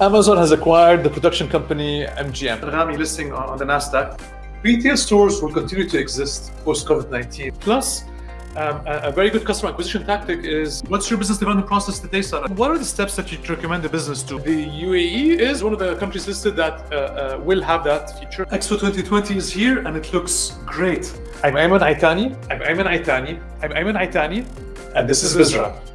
Amazon has acquired the production company MGM. Anghami listing on the NASDAQ. Retail stores will continue to exist post-COVID-19. Plus, um, a, very good customer acquisition tactic is what's your business development process today, Sarah? What are the steps that you recommend the business to? The UAE is one of the countries listed that uh, uh, will have that feature. Expo 2020 is here and it looks great. I'm Ayman Aitani. I'm Ayman Aitani. I'm Ayman Aitani. And this is Bizra.